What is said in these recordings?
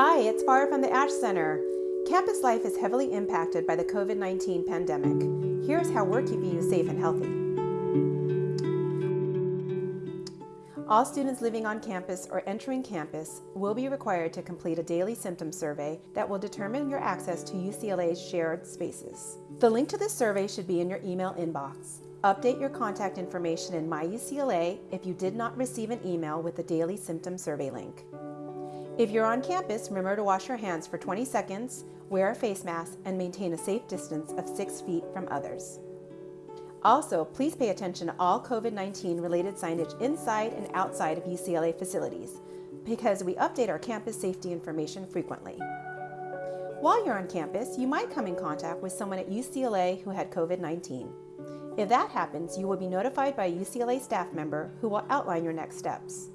Hi, it's Farah from the Ashe Center. Campus life is heavily impacted by the COVID 19 pandemic. Here's how we're keeping you safe and healthy. All students living on campus or entering campus will be required to complete a daily symptom survey that will determine your access to UCLA's shared spaces. The link to this survey should be in your email inbox. Update your contact information in MyUCLA if you did not receive an email with the daily symptom survey link. If you're on campus, remember to wash your hands for 20 seconds, wear a face mask, and maintain a safe distance of 6 feet from others. Also, please pay attention to all COVID-19 related signage inside and outside of UCLA facilities because we update our campus safety information frequently. While you're on campus, you might come in contact with someone at UCLA who had COVID-19. If that happens, you will be notified by a UCLA staff member who will outline your next steps.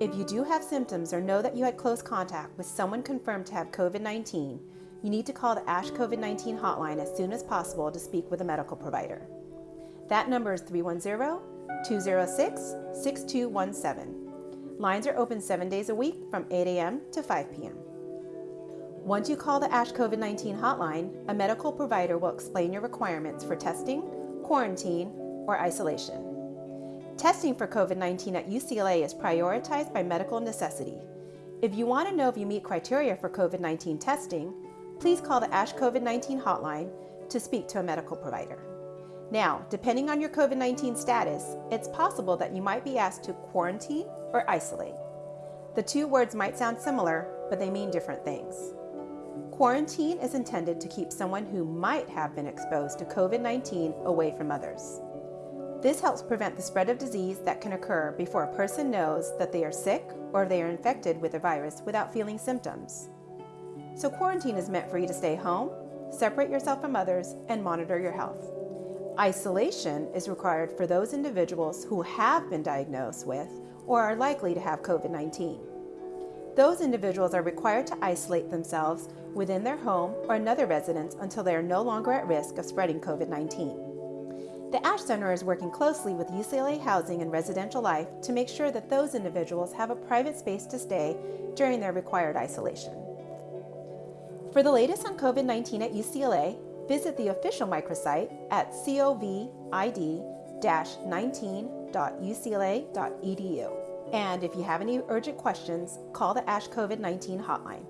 If you do have symptoms or know that you had close contact with someone confirmed to have COVID-19, you need to call the Ashe COVID-19 hotline as soon as possible to speak with a medical provider. That number is 310-206-6217. Lines are open seven days a week from 8 a.m. to 5 p.m. Once you call the Ashe COVID-19 hotline, a medical provider will explain your requirements for testing, quarantine, or isolation. Testing for COVID-19 at UCLA is prioritized by medical necessity. If you want to know if you meet criteria for COVID-19 testing, please call the Ashe COVID-19 hotline to speak to a medical provider. Now, depending on your COVID-19 status, it's possible that you might be asked to quarantine or isolate. The two words might sound similar, but they mean different things. Quarantine is intended to keep someone who might have been exposed to COVID-19 away from others. This helps prevent the spread of disease that can occur before a person knows that they are sick or they are infected with a virus without feeling symptoms. So quarantine is meant for you to stay home, separate yourself from others, and monitor your health. Isolation is required for those individuals who have been diagnosed with or are likely to have COVID-19. Those individuals are required to isolate themselves within their home or another residence until they are no longer at risk of spreading COVID-19. The Ashe Center is working closely with UCLA Housing and Residential Life to make sure that those individuals have a private space to stay during their required isolation. For the latest on COVID-19 at UCLA, Visit the official microsite at covid-19.ucla.edu. And if you have any urgent questions, call the Ashe COVID-19 hotline.